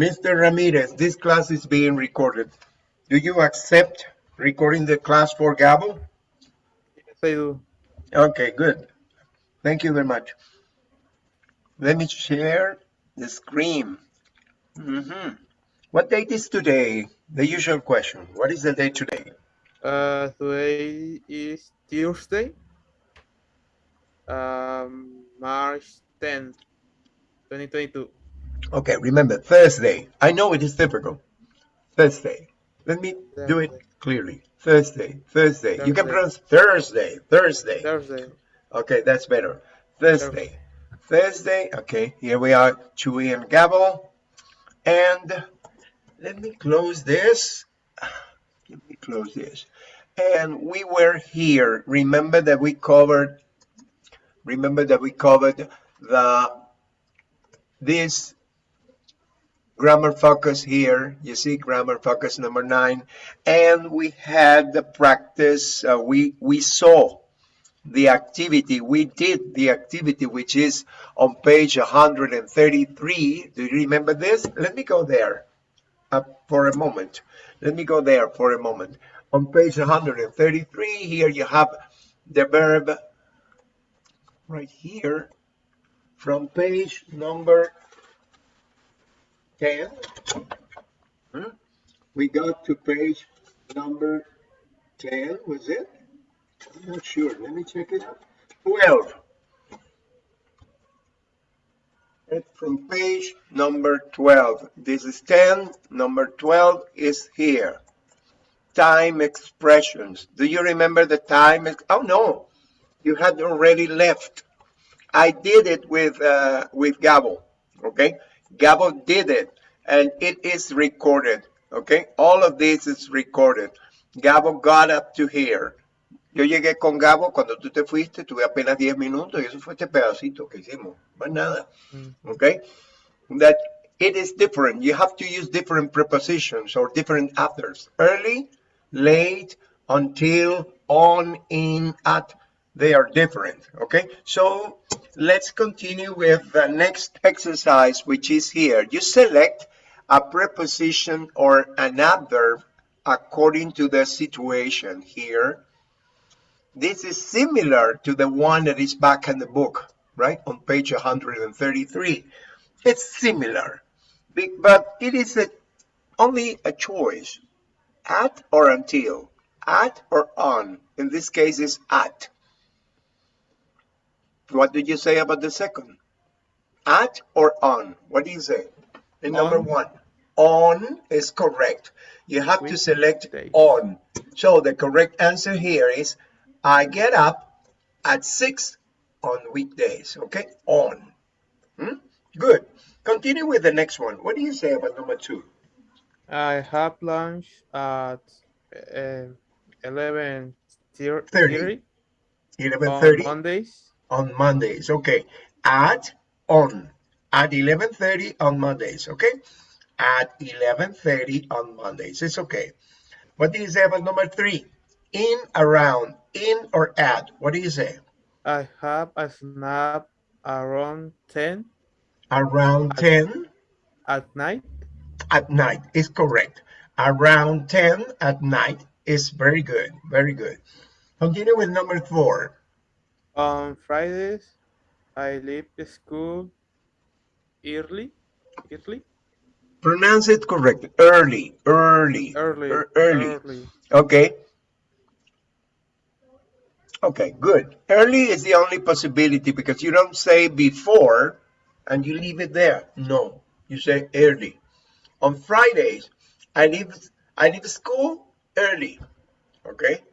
Mr. Ramirez, this class is being recorded. Do you accept recording the class for Gabo? Yes, I do. Okay, good. Thank you very much. Let me share the screen. Mhm. What date is today? The usual question. What is the date today? Uh, today is Tuesday, um, March 10th, 2022. Okay, remember, Thursday. I know it is difficult. Thursday. Let me do it clearly. Thursday, Thursday. You can pronounce Thursday, Thursday. Thursday. Okay, that's better. Thursday. Thursday. Okay, here we are, Chewy and Gabo. And let me close this. Let me close this. And we were here. Remember that we covered, remember that we covered the, this grammar focus here. You see grammar focus number nine. And we had the practice, uh, we, we saw the activity, we did the activity, which is on page 133. Do you remember this? Let me go there uh, for a moment. Let me go there for a moment. On page 133, here you have the verb right here from page number 10. Hmm? We got to page number 10, was it? I'm not sure. Let me check it out. 12. It's from page number 12. This is 10. Number 12 is here. Time expressions. Do you remember the time? Oh, no. You had already left. I did it with uh, with Gabo. Okay. Gabo did it and it is recorded. Okay. All of this is recorded. Gabo got up to here. Yo llegué con Gabo cuando tú te fuiste, tuve apenas 10 minutos y eso fue este pedacito que hicimos, más nada. Mm. Okay? That it is different. You have to use different prepositions or different others. Early, late, until, on, in, at. They are different. Okay? So let's continue with the next exercise, which is here. You select a preposition or an adverb according to the situation here. This is similar to the one that is back in the book, right? On page 133. It's similar, but it is a, only a choice. At or until. At or on. In this case, is at. What did you say about the second? At or on? What do you say? In number On. one. On is correct. You have to select Weekdays. on. So the correct answer here is I get up at six on weekdays. Okay, on. Hmm? Good. Continue with the next one. What do you say about number two? I have lunch at uh, 11 Thirty. 30 Eleven on thirty Mondays. On Mondays. Okay, at on at eleven thirty on Mondays. Okay, at eleven thirty on Mondays. It's okay. What do you say about number three? In, around, in or at. What do you say? I have a snap around 10 Around ten. at night. at night is correct. Around 10 at night is very good. Very good. Continue with number four. On Fridays, I leave the school early. Early? Pronounce it correct. Early, early, Early. er- early. Early. Okay. Okay, good. Early is the only possibility because you don't say before and you leave it there. No, you say early. On Fridays, I leave I leave school early. Okay.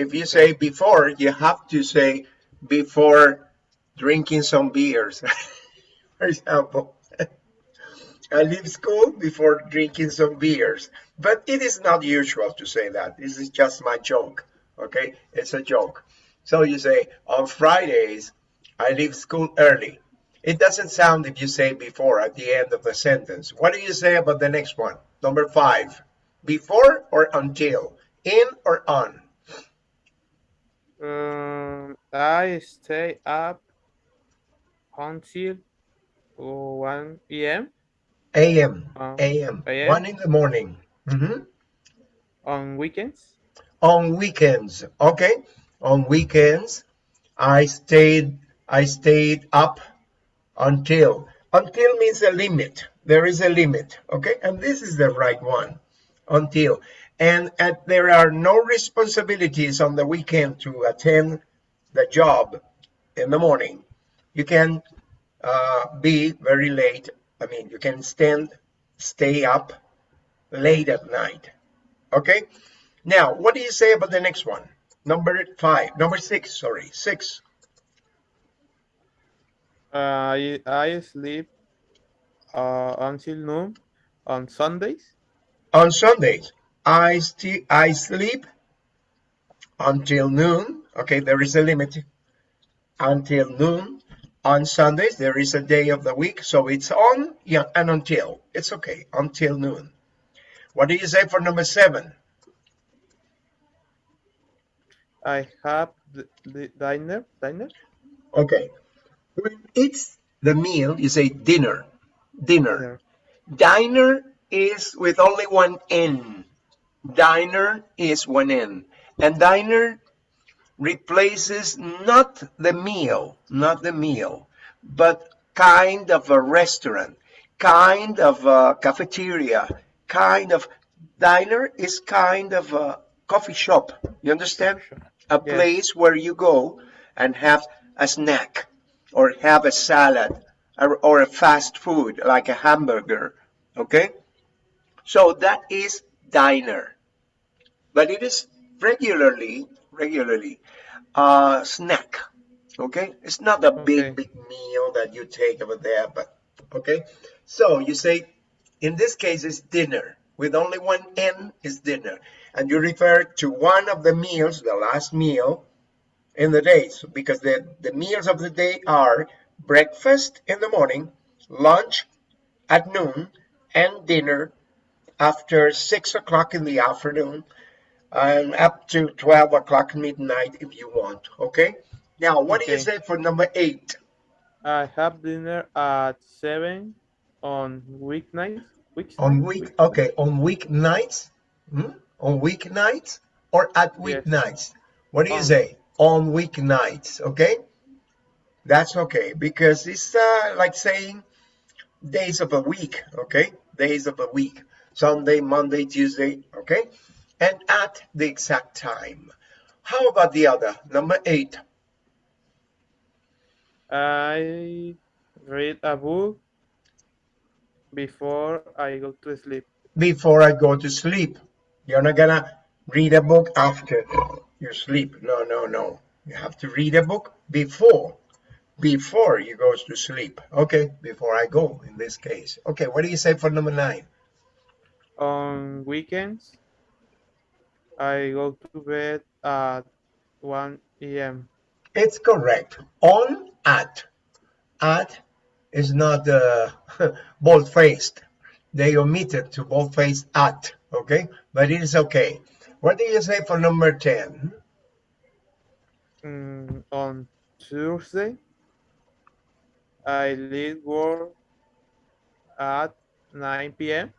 If you say before, you have to say before drinking some beers. For example, I leave school before drinking some beers. But it is not usual to say that. This is just my joke. Okay, it's a joke. So you say on Fridays, I leave school early. It doesn't sound if you say before at the end of the sentence. What do you say about the next one? Number five, before or until, in or on? Um, I stay up until 1 p.m. a.m. Um, a.m. AM? One in the morning. Mhm. on weekends. On weekends, okay. On weekends, I stayed. I stayed up until. Until means a limit. There is a limit, okay. And this is the right one. Until. And, and there are no responsibilities on the weekend to attend the job in the morning. You can uh, be very late. I mean, you can stand, stay up late at night. Okay. Now, what do you say about the next one? Number five, number six, sorry, six. I I sleep uh, until noon on Sundays. On Sundays, I still I sleep until noon. Okay, there is a limit until noon. On Sundays, there is a day of the week, so it's on yeah, and until. It's okay until noon. What do you say for number seven? I have the, the diner diner. Okay, when it's the meal, you say dinner. Dinner. Dinner. Diner is with only one N. Diner is one N. And diner replaces not the meal, not the meal, but kind of a restaurant, kind of a cafeteria, kind of diner is kind of a coffee shop. You understand? A place where you go and have a snack or have a salad or, or a fast food like a hamburger. Okay? So that is diner. But it is regularly, regularly uh, snack. Okay? It's not a big, Okay. big meal that you take over there, but okay? So you say, in this case, it's dinner. With only one N is dinner. And you refer to one of the meals, the last meal in the day. So because the, the meals of the day are breakfast in the morning, lunch at noon, and dinner after six o'clock in the afternoon and up to 12 o'clock midnight if you want okay now what do you say for number eight I have dinner at seven on weeknights. Weeks on week okay on weeknights hmm? on weeknights or at Yes. weeknights what do you On. say on weeknights okay that's okay because it's uh, like saying days of a week okay days of a week sunday monday tuesday okay and at the exact time how about the other number eight I read a book before I go to sleep. before I go to sleep. You're not gonna read a book after you sleep. No, no, no. You have to read a book before, before you go to sleep. Okay, before I go in this case. Okay, what do you say for number nine? On weekends, I go to bed at 1 a.m. It's correct. On at. At is not uh, bold-faced. They omitted to bold-faced at. Okay, but it is okay. What do you say for number ten? Mm, on Tuesday, I leave work at 9 p.m.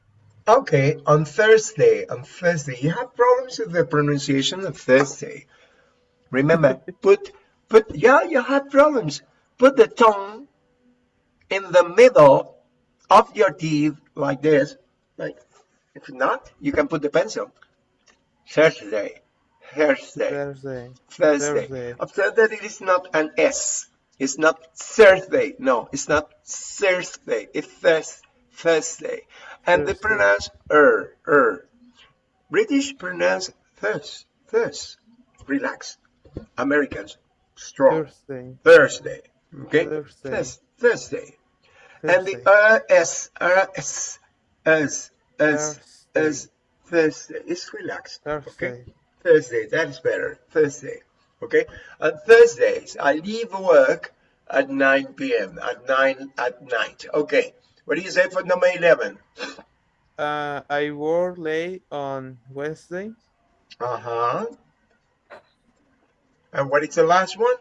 Okay, on Thursday, on Thursday, you have problems with the pronunciation of Thursday. Remember, put, put, yeah, you have problems. Put the tongue in the middle of your teeth like this. Like, if not, you can put the pencil. Thursday, Thursday, Thursday. Thursday. Thursday. Observe that it is not an S. It's not Thursday. No, it's not Thursday. It's Thurs Thursday. And they pronounce er, er. British pronounce thurs, thurs. Relax. Americans, strong. Thursday. Thursday. Okay? Thursday. Thurs- Thursday. And the Thursday. uh, S, uh, S, as, as, Thursday. as, It's relaxed. Okay? Thursday. Thursday, that is better. Thursday. Okay? On Thursdays, I leave work at 9 p.m. at 9 at night. Okay. What do you say for number 11? Uh, I work late on Wednesday. Uh-huh. And what is the last one?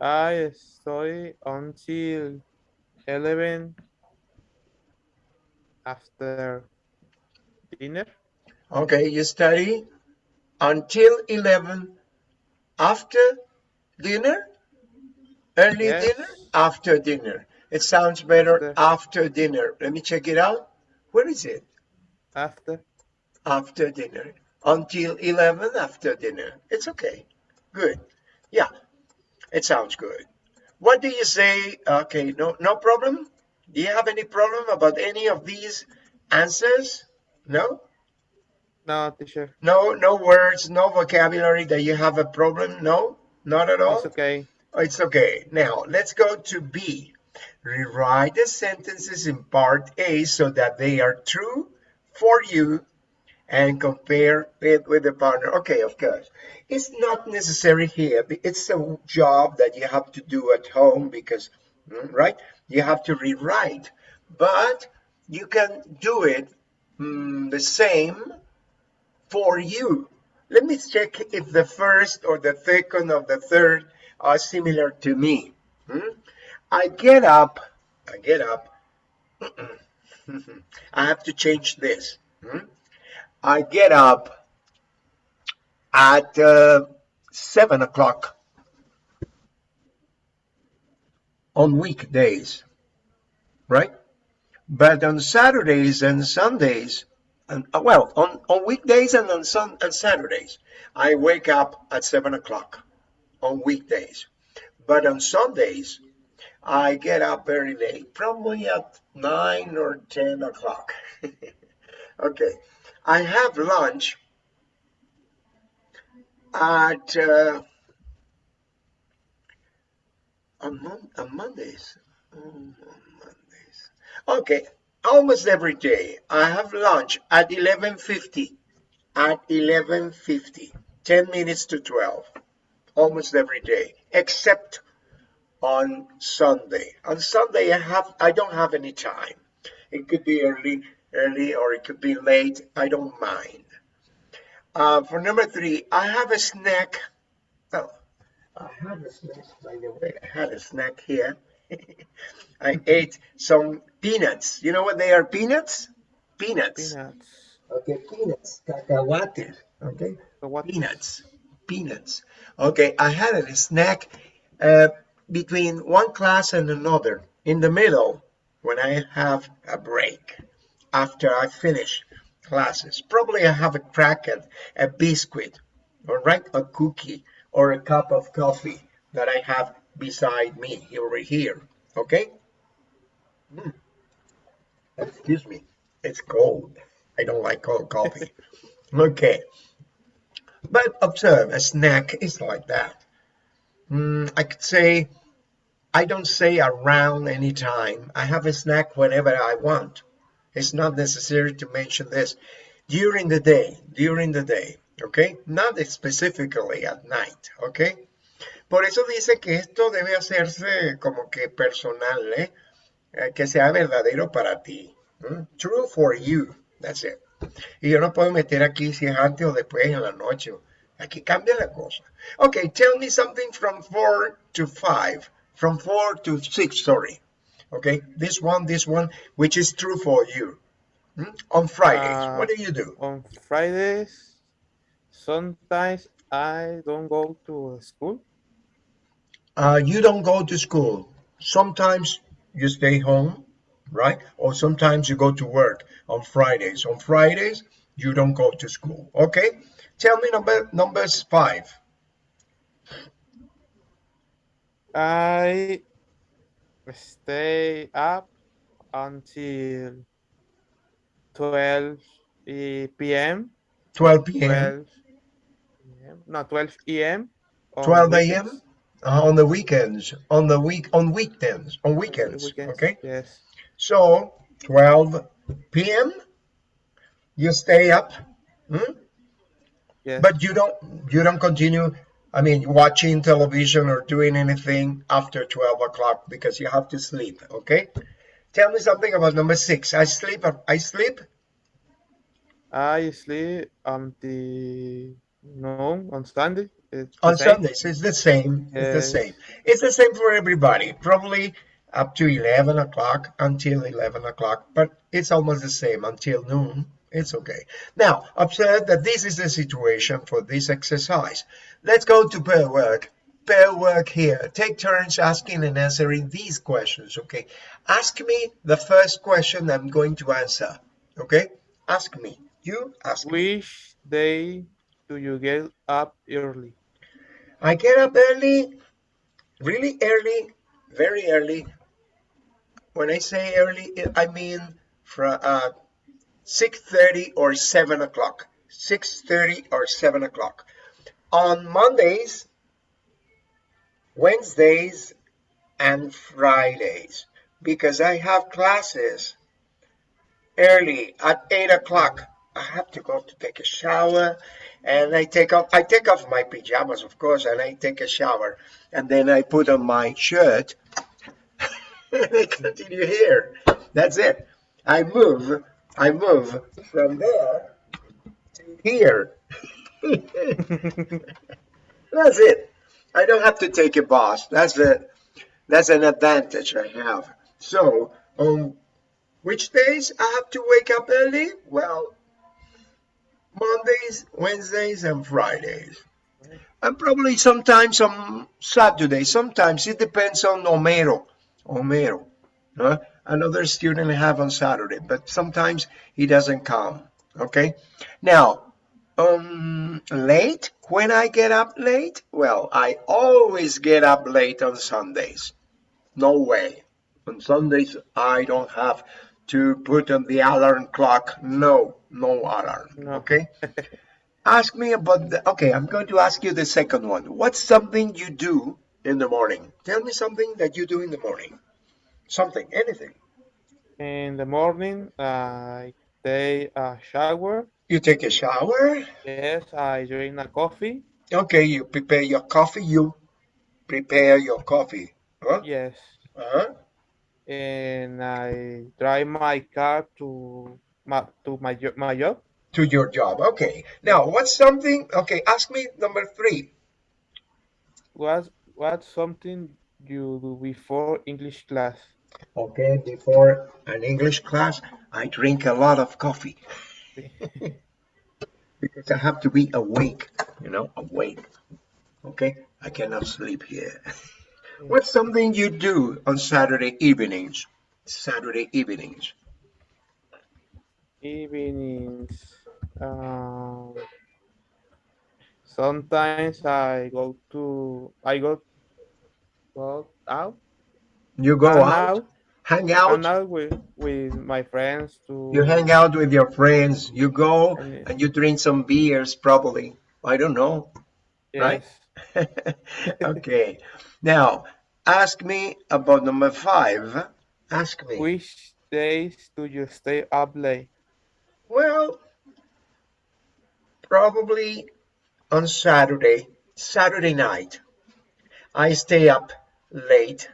I study until 11 after dinner. Okay, you study until 11 after dinner? Early Yes. dinner? After dinner. It sounds better After. after dinner. Let me check it out. Where is it? After. After dinner. Until 11 after dinner. It's okay. Good. Yeah, it sounds good. What do you say? Okay, no, no problem. Do you have any problem about any of these answers? No? No, teacher. No, no words, no vocabulary that you have a problem? No, not at all. It's okay. It's okay. Now let's go to B. Rewrite the sentences in part A so that they are true for you and compare it with the partner. Okay, of course. It's not necessary here. It's a job that you have to do at home because, mm, right? You have to rewrite, but you can do it mm, the same for you. Let me check if the first or the second or the third are similar to me. Hmm? I get up, I get up. I have to change this. Hmm? I get up at uh, seven o'clock on weekdays, right? But on Saturdays and Sundays, and uh, well, on, on weekdays and on sun and Saturdays, I wake up at seven o'clock on weekdays. But on Sundays, I get up very late, probably at nine or ten o'clock. okay, I have lunch at uh, on, Mon- on Mondays. Oh, on Mondays. Okay, almost every day I have lunch at 11:50. At 11:50, 10 minutes to 12. Almost every day, except on Sunday. On Sunday, I have I don't have any time. It could be early, early, or it could be late. I don't mind. Uh, for number three, I have a snack. Oh, I have a snack. By the way, I had a snack here. I ate some peanuts. You know what they are? Peanuts. Peanuts. Peanuts. Okay, peanuts. Cacahuates. Okay peanuts peanuts okay i had a snack uh, between one class and another in the middle when i have a break after i finish classes. Probably i have a cracker a biscuit all right a cookie or a cup of coffee that i have beside me over here okay? Mm. excuse me it's cold. I don't like cold coffee. Okay. But observe, a snack is like that. Mm, I could say, I don't say around any time. I have a snack whenever I want. It's not necessary to mention this. During the day, during the day, okay? Not specifically at night, okay? Por eso dice que esto debe hacerse como que personal, ¿eh? Eh, que sea verdadero para ti. True for you. That's it. Y yo no puedo meter aquí si es antes o después en la noche. Aquí cambia la cosa. Okay, tell me something from 4 to 5. From 4 to 6, sorry. Okay, this one, this one, which is true for you. Hmm? On Fridays, Uh, what do you do? On Fridays, sometimes I don't go to school. Uh, you don't go to school. Sometimes you stay home, right? Or sometimes you go to work on Fridays. On Fridays, you don't go to school. Okay? Tell me number numbers five. I stay up until 12 e- p.m. 12 p.m. 12 p.m. No, 12 a.m. on 12 a.m. Uh, on the weekends, on the week, on weekends, on weekends. weekends, Okay. Yes. So 12 p.m. You stay up, hmm? Yes. but you don't you don't continue. I mean, watching television or doing anything after 12 o'clock because you have to sleep. Okay. Tell me something about number six. I sleep. I sleep. I sleep until no on Sunday. It's the on. Sundays. It's the same. It's the same. It's the same for everybody. Probably up to 11 o'clock until 11 o'clock, but it's almost the same until noon. It's okay. Now, observe that this is the situation for this exercise. Let's go to pair work. Pair work here. Take turns asking and answering these questions, okay? Ask me the first question I'm going to answer, okay? Ask me. You ask me. Which day do you get up early? I get up early, really early, very early. When I say early, I mean from uh, 6.30 or 7 o'clock. 6.30 or 7 o'clock. On Mondays, Wednesdays, and Fridays, because I have classes early at 8 o'clock. I have to go to take a shower and I take off I take off my pajamas of course and I take a shower and then I put on my shirt and I continue here. That's it. I move I move from there to here. That's it. I don't have to take a bus. That's a that's an advantage I have. So on which days I have to wake up early? Well, Mondays, Wednesdays, and Fridays. And probably sometimes on Saturday. Sometimes it depends on Homero. Homero. Huh? Another student I have on Saturday, but sometimes he doesn't come. Okay. Now, um, late, when I get up late, well, I always get up late on Sundays. No way. On Sundays, I don't have to put on the alarm clock. No, no alarm. No. Okay. ask me about the, okay, I'm going to ask you the second one. What's something you do in the morning? Tell me something that you do in the morning. Something, anything. In the morning, I take a shower. You take a shower. Yes, I drink a coffee. Okay, you prepare your coffee. You prepare your coffee. Huh? Yes. Uh-huh. And I drive my car to my to my my job. To your job. Okay. Now, what's something? Okay, ask me number three. What what's something you do before English class? Okay, before an English class, I drink a lot of coffee because I have to be awake, you know, awake. Okay, I cannot sleep here. What's something you do on Saturday evenings? Saturday evenings. Evenings. Um, sometimes I go to I go go out You go hang out, out hang hang out, out with with my friends to you hang out with your friends, you go and and you drink some beers, probably. I don't know. right? okay. Now, ask me about number five. Ask me. Which days do you stay up late? Well, probably on Saturday, Saturday night. I stay up late,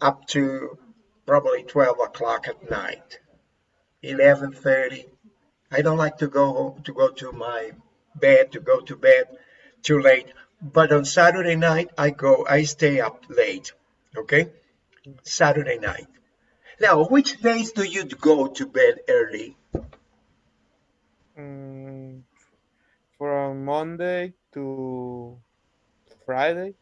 up to probably 12 o'clock at night, 11:30. I don't like to go home, to go to my bed, to go to bed too late. But on Saturday night, I go, I stay up late. Okay, Saturday night. Now, which days do you go to bed early? Mm, from Monday to Friday.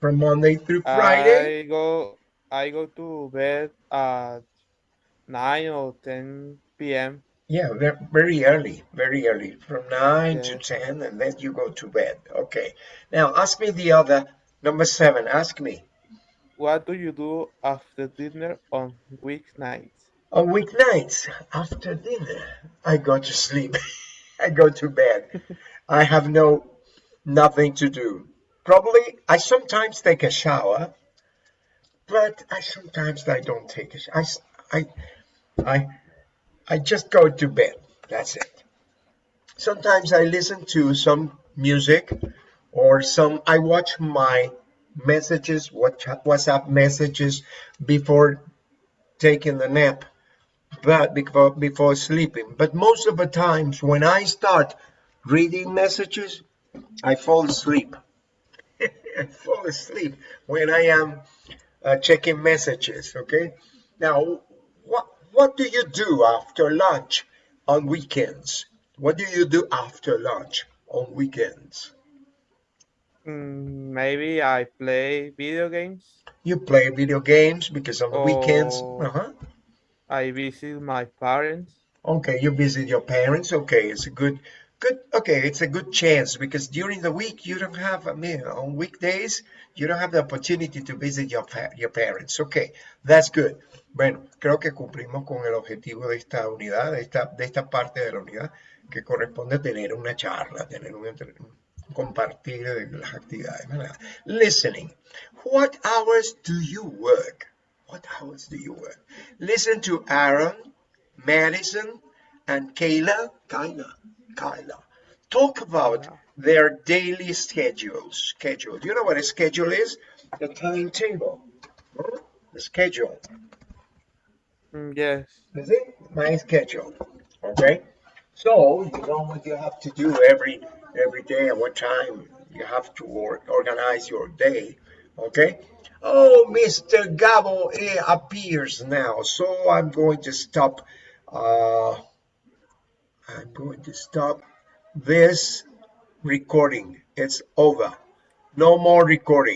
From Monday through Friday? I go I go to bed at nine or ten p.m. Yeah, very early, very early, from 9 to 10, and then you go to bed. Okay. Now, ask me the other, number seven, ask me. What do you do after dinner on weeknights? On weeknights, after dinner, I go to sleep. I go to bed. I have no, nothing to do. Probably, I sometimes take a shower, but I sometimes I don't take a shower. I, I, I, I just go to bed. That's it. Sometimes I listen to some music or some, I watch my messages, WhatsApp messages before taking the nap but before before sleeping. But most of the times when I start reading messages, I fall asleep. I fall asleep when I am uh, checking messages. Okay. Now, what what do you do after lunch on weekends? What do you do after lunch on weekends? Mm, maybe I play video games. You play video games because on the weekends. Oh. Uh-huh. I visit my parents. Okay, you visit your parents. Okay, it's a good, good. Okay, it's a good chance because during the week you don't have. I mean, on weekdays you don't have the opportunity to visit your your parents. Okay, that's good. Bueno, creo que cumplimos con el objetivo de esta unidad, de esta de esta parte de la unidad que corresponde tener una charla, tener un compartir de las actividades. ¿verdad? Listening. What hours do you work? What hours do you work? Listen to Aaron, Madison, and Kayla. Kyla. Kyla. Talk about their daily schedules. Schedule. Do you know what a schedule is? The timetable. The schedule. Mm, yes. Is it? My schedule. Okay. So you know what you have to do every every day at what time you have to or, organize your day. Okay. Oh, Mr. Gabo appears now, so I'm going to stop. Uh, I'm going to stop this recording. It's over. No more recording.